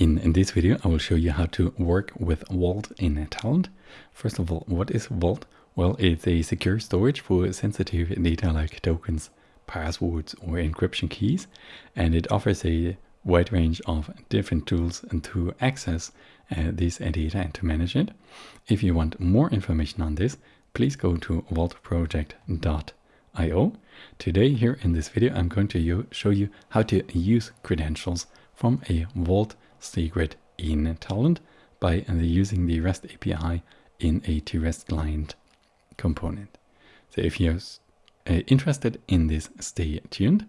In, in this video, I will show you how to work with Vault in Talend. First of all, what is Vault? Well, it's a secure storage for sensitive data like tokens, passwords, or encryption keys, and it offers a wide range of different tools to access uh, this data and to manage it. If you want more information on this, please go to vaultproject.io. Today here in this video, I'm going to show you how to use credentials from a Vault secret in Talend by using the REST API in a TREST client component. So if you're uh, interested in this, stay tuned.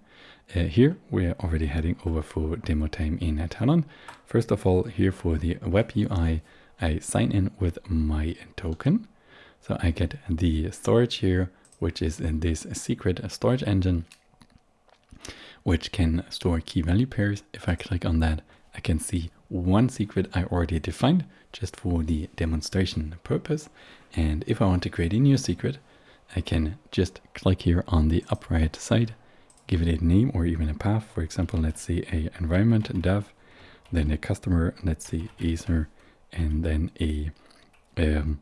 Uh, here we're already heading over for demo time in Talend. First of all, here for the web UI, I sign in with my token. So I get the storage here, which is in this secret storage engine, which can store key value pairs. If I click on that, I can see one secret I already defined just for the demonstration purpose. And if I want to create a new secret, I can just click here on the upright side, give it a name or even a path. For example, let's say a environment dev, then a customer, let's say Acer, and then a um,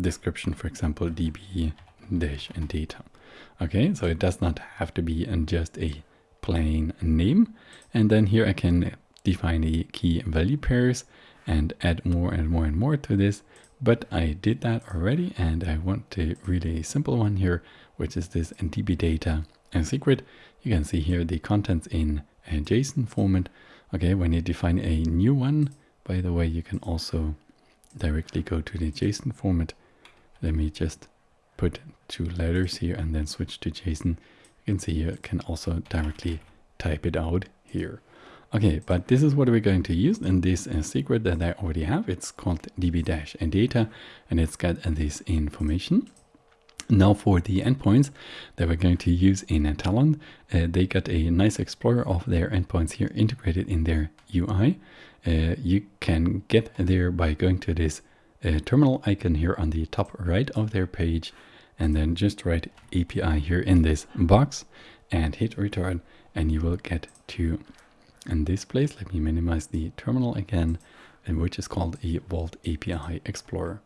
description, for example, db dash and data. Okay, so it does not have to be just a plain name. And then here I can define the key value pairs and add more and more and more to this. But I did that already and I want to read a simple one here, which is this db data and secret. You can see here the contents in a JSON format. Okay, when you define a new one, by the way, you can also directly go to the JSON format. Let me just put two letters here and then switch to JSON. You can see you can also directly type it out here. Okay, but this is what we're going to use in this uh, secret that I already have. It's called db and data and it's got uh, this information. Now for the endpoints that we're going to use in Talend, uh, they got a nice explorer of their endpoints here integrated in their UI. Uh, you can get there by going to this uh, terminal icon here on the top right of their page and then just write API here in this box and hit return and you will get to in this place, let me minimize the terminal again, and which is called a Vault API Explorer.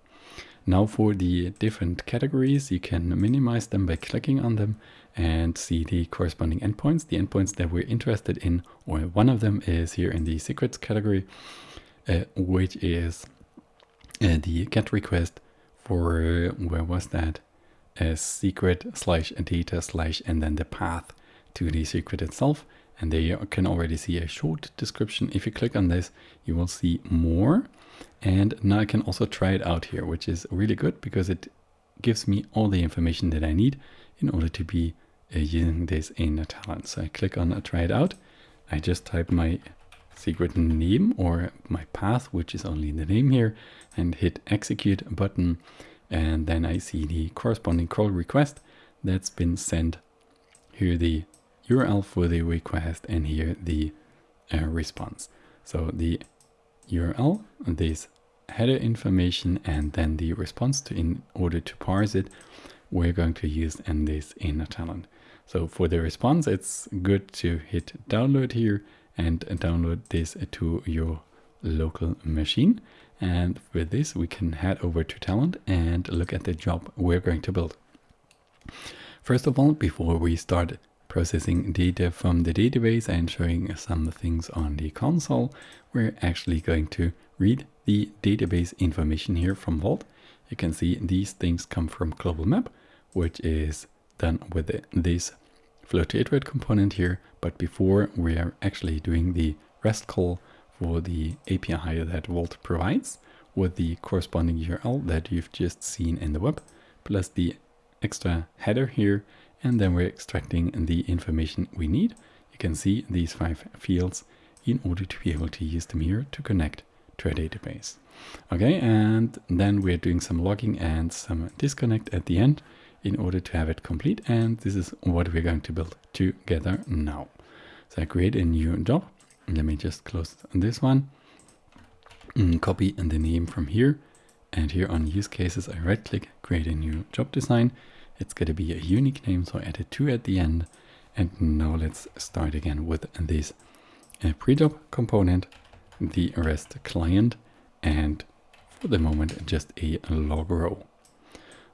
Now for the different categories, you can minimize them by clicking on them and see the corresponding endpoints. The endpoints that we're interested in, or one of them is here in the secrets category, uh, which is uh, the get request for, where was that? A secret slash data slash and then the path to the secret itself and there you can already see a short description. If you click on this, you will see more. And now I can also try it out here, which is really good because it gives me all the information that I need in order to be uh, using this in a Talend. So I click on uh, try it out. I just type my secret name or my path, which is only the name here, and hit execute button. And then I see the corresponding call request that's been sent. Here the URL for the request and here the uh, response. So the URL, this header information, and then the response to in order to parse it, we're going to use in this in Talend. So for the response, it's good to hit download here and download this to your local machine. And with this, we can head over to Talend and look at the job we're going to build. First of all, before we start processing data from the database and showing some things on the console, we're actually going to read the database information here from Vault. You can see these things come from Global Map, which is done with this flow to iterate component here. But before we are actually doing the REST call for the API that Vault provides with the corresponding URL that you've just seen in the web, plus the extra header here and then we're extracting the information we need. You can see these five fields in order to be able to use them here to connect to a database. Okay, and then we're doing some logging and some disconnect at the end in order to have it complete. And this is what we're going to build together now. So I create a new job. Let me just close this one. Mm, copy the name from here. And here on use cases, I right click, create a new job design. It's going to be a unique name, so I added two at the end. And now let's start again with this uh, pre-job component. the REST client and for the moment just a log row.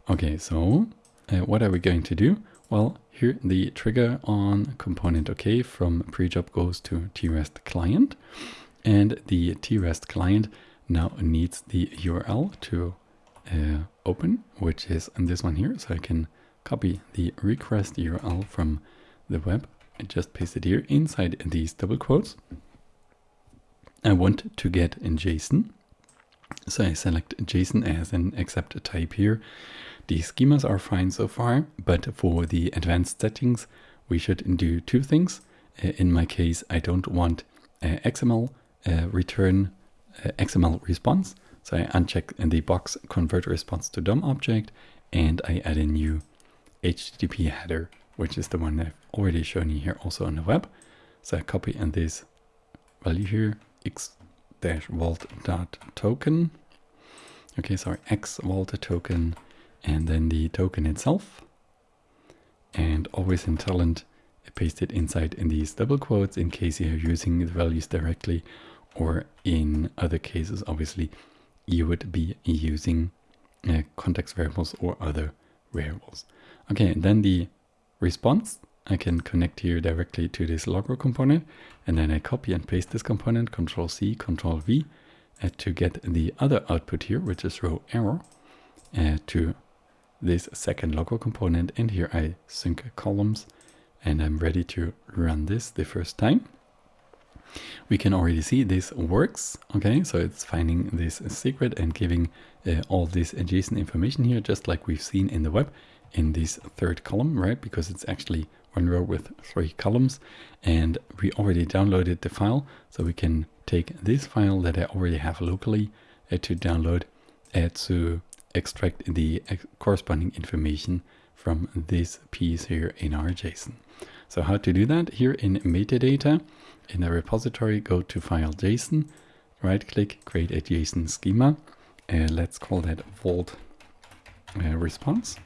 Okay, so uh, what are we going to do? Well, here the trigger on component OK from pre-job goes to trest client and the trest client now needs the URL to uh, open, which is this one here. So I can copy the request URL from the web and just paste it here inside these double quotes. I want to get in JSON. So I select JSON as an accept type here. The schemas are fine so far, but for the advanced settings, we should do two things. Uh, in my case, I don't want uh, XML uh, return uh, XML response. So I uncheck in the box convert response to DOM object and I add a new HTTP header, which is the one I've already shown you here also on the web. So I copy in this value here x-vault.token. Okay, sorry, x vault token and then the token itself. And always in Talend, paste it inside in these double quotes in case you're using the values directly or in other cases, obviously, you would be using uh, context variables or other variables. Okay, and then the response, I can connect here directly to this logger component, and then I copy and paste this component, Control C, Control V, uh, to get the other output here, which is row error, uh, to this second logger component. And here I sync columns, and I'm ready to run this the first time we can already see this works. Okay, so it's finding this secret and giving uh, all this adjacent information here, just like we've seen in the web in this third column, right? Because it's actually one row with three columns and we already downloaded the file. So we can take this file that I already have locally uh, to download uh, to extract the corresponding information from this piece here in our JSON. So how to do that here in metadata, in a repository, go to file JSON, right click, create a JSON schema. Uh, let's call that vault uh, response.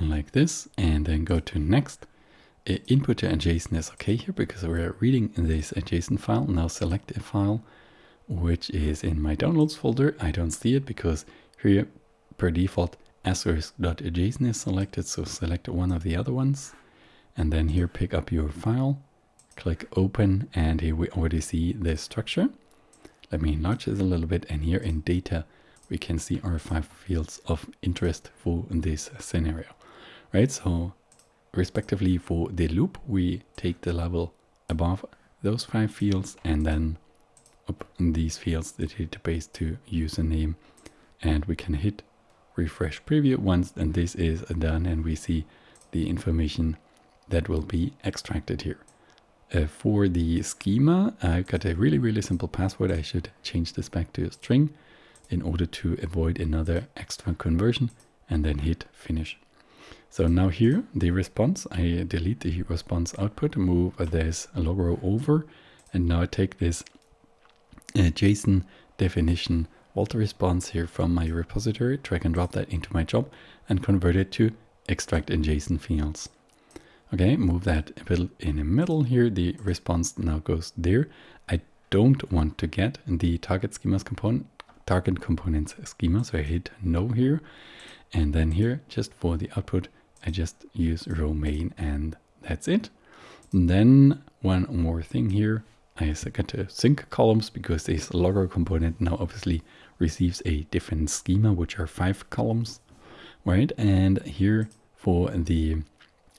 Like this, and then go to next. Uh, input to JSON is okay here because we're reading this JSON file. Now select a file which is in my downloads folder. I don't see it because here per default asterisk.json is selected, so select one of the other ones and then here pick up your file, click open, and here we already see the structure. Let me enlarge this a little bit, and here in data, we can see our five fields of interest for this scenario, right? So respectively for the loop, we take the level above those five fields and then up in these fields, the database to username, and we can hit refresh preview once, and this is done, and we see the information that will be extracted here. Uh, for the schema, I've got a really, really simple password. I should change this back to a string in order to avoid another extra conversion and then hit finish. So now here, the response, I delete the response output, move this logo over, and now I take this uh, JSON definition vault response here from my repository, drag and drop that into my job, and convert it to extract in JSON fields. Okay, move that a bit in the middle here. The response now goes there. I don't want to get the target schemas component, target components schema, so I hit no here. And then here, just for the output, I just use row main and that's it. And then one more thing here. I got to uh, sync columns because this logger component now obviously receives a different schema, which are five columns, right? And here for the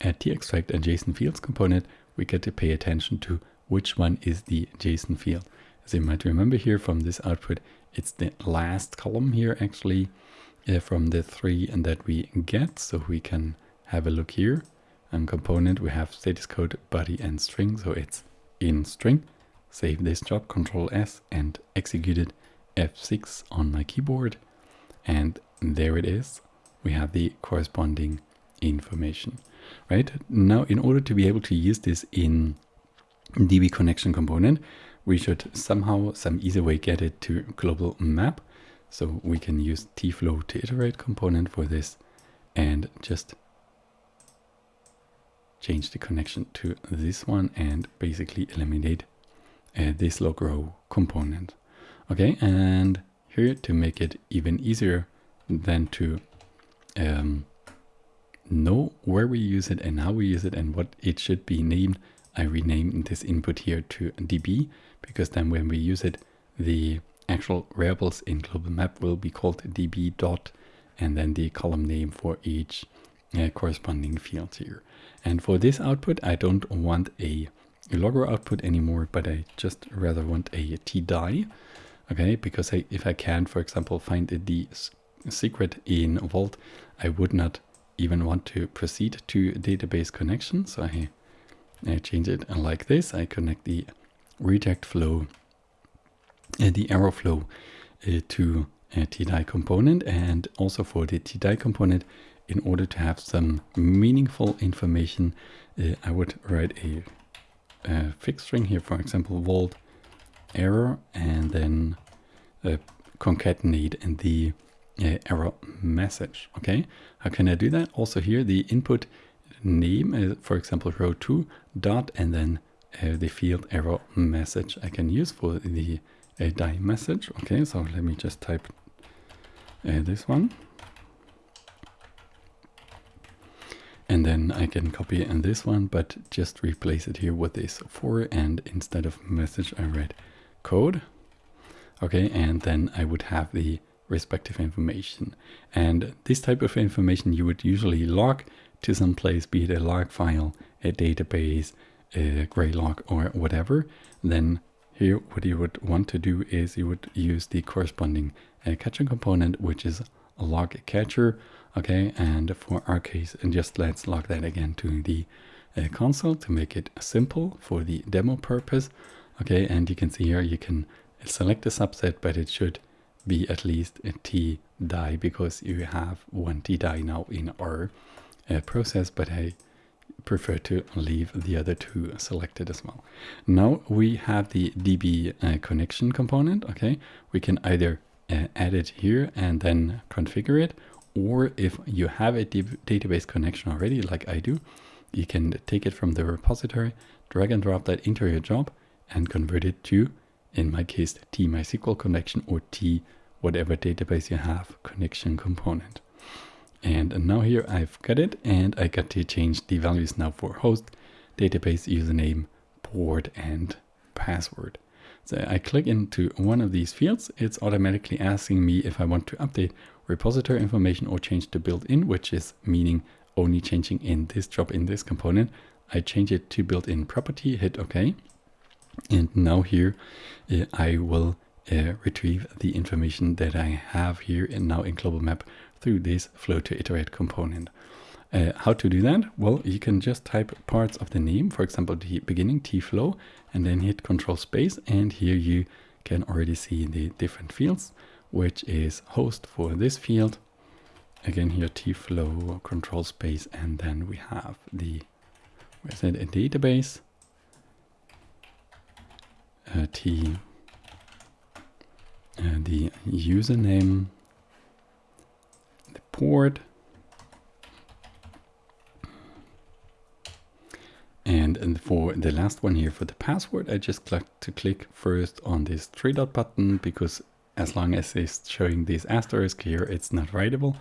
at t-extract and JSON fields component, we get to pay attention to which one is the JSON field. As you might remember here from this output, it's the last column here actually uh, from the three and that we get. So we can have a look here. And component, we have status code, body and string. So it's in string. Save this job, Control S and execute it F6 on my keyboard. And there it is. We have the corresponding information right? Now, in order to be able to use this in DB connection component, we should somehow, some easy way get it to global map. So we can use tflow to iterate component for this and just change the connection to this one and basically eliminate uh, this log row component. Okay, and here to make it even easier than to um, know where we use it and how we use it and what it should be named, I rename this input here to db because then when we use it, the actual variables in global map will be called db dot and then the column name for each uh, corresponding field here. And for this output, I don't want a, logger output anymore, but I just rather want a tDie. Okay, because I, if I can, for example, find the secret in Vault, I would not even want to proceed to database connection. So I, I change it like this. I connect the reject flow, uh, the arrow flow uh, to a tDie component and also for the tDie component in order to have some meaningful information uh, I would write a, a fixed string here for example vault error and then uh, concatenate in the error message okay how can I do that also here the input name is for example row 2 dot and then uh, the field error message I can use for the uh, die message okay so let me just type uh, this one. And then I can copy in this one, but just replace it here with this for and instead of message I write code. Okay, and then I would have the respective information. And this type of information you would usually log to some place, be it a log file, a database, a Graylog or whatever. Then here what you would want to do is you would use the corresponding a catcher component, which is a log catcher. Okay, and for our case, and just let's log that again to the uh, console to make it simple for the demo purpose. Okay, and you can see here you can select a subset, but it should be at least a T die because you have one T die now in our uh, process, but I prefer to leave the other two selected as well. Now we have the DB uh, connection component. Okay, we can either uh, add it here and then configure it. Or if you have a database connection already, like I do, you can take it from the repository, drag and drop that into your job and convert it to, in my case, T MySQL connection or T whatever database you have connection component. And now here I've got it and I got to change the values now for host, database username, port and password. So I click into one of these fields, it's automatically asking me if I want to update repository information or change to built-in, which is meaning only changing in this job in this component. I change it to built-in property, hit OK. And now here uh, I will uh, retrieve the information that I have here and now in global map through this flow to iterate component. Uh, how to do that? Well, you can just type parts of the name, for example, the beginning tflow, and then hit control space. And here you can already see the different fields, which is host for this field. Again, here tflow, control space, and then we have the, where's it, a database, t, uh, the username, the port, And, and for the last one here, for the password, I just like to click first on this three dot button because as long as it's showing this asterisk here, it's not writable.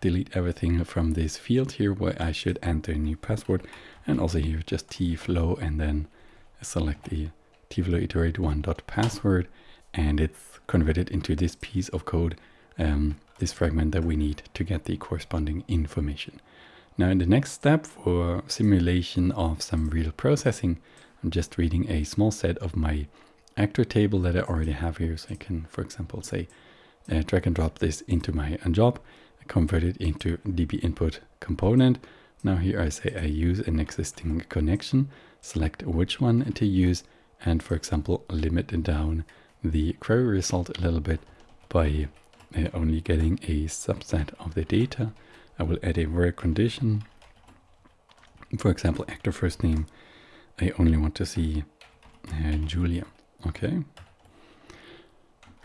Delete everything from this field here where I should enter a new password. And also here, just T flow and then select the tflow iterate one dot password and it's converted into this piece of code, um, this fragment that we need to get the corresponding information. Now in the next step for simulation of some real processing, I'm just reading a small set of my actor table that I already have here. So I can, for example, say uh, drag and drop this into my job, convert it into DB input component. Now here I say I use an existing connection, select which one to use, and for example, limit down the query result a little bit by uh, only getting a subset of the data I will add a where condition. For example, actor first name. I only want to see uh, Julia. Okay.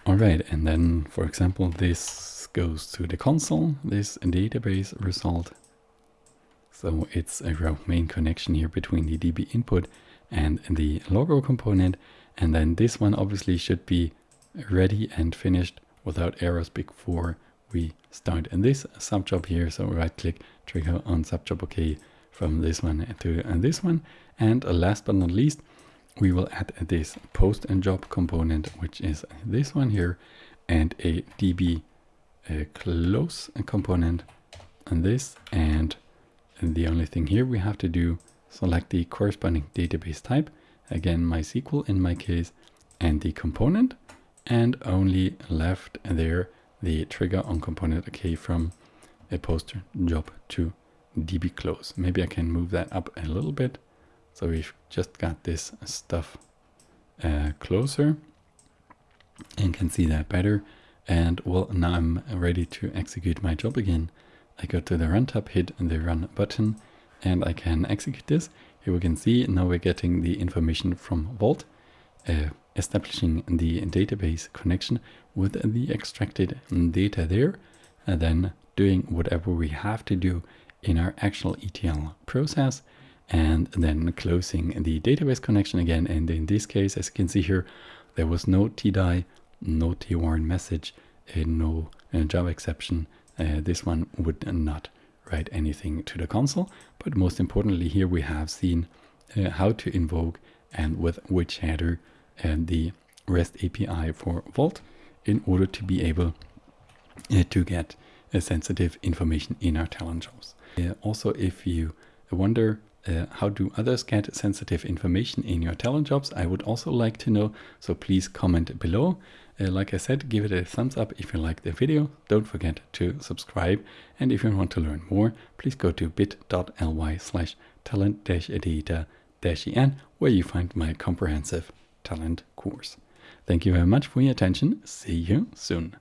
All right, and then, for example, this goes to the console, this database result. So it's a main connection here between the DB input and the logo component. And then this one obviously should be ready and finished without errors before we start in this subjob here. So right click, trigger on subjob OK from this one to this one. And last but not least, we will add this post and job component, which is this one here, and a DB uh, close component on this. And the only thing here we have to do, select the corresponding database type, again MySQL in my case, and the component, and only left there the trigger on component OK from a poster job to DB close. Maybe I can move that up a little bit. So we've just got this stuff uh, closer and can see that better. And well, now I'm ready to execute my job again. I go to the run tab, hit the run button, and I can execute this. Here we can see now we're getting the information from Vault, uh, establishing the database connection with the extracted data there, and then doing whatever we have to do in our actual ETL process, and then closing the database connection again. And in this case, as you can see here, there was no tDie, no T-warn message, no uh, Java exception. Uh, this one would not write anything to the console. But most importantly, here we have seen uh, how to invoke and with which header and the REST API for Vault in order to be able uh, to get uh, sensitive information in our Talend jobs. Uh, also, if you wonder uh, how do others get sensitive information in your Talend jobs? I would also like to know, so please comment below. Uh, like I said, give it a thumbs up if you like the video. Don't forget to subscribe. And if you want to learn more, please go to bit.ly slash talent-data-en where you find my comprehensive Talend course. Thank you very much for your attention. See you soon.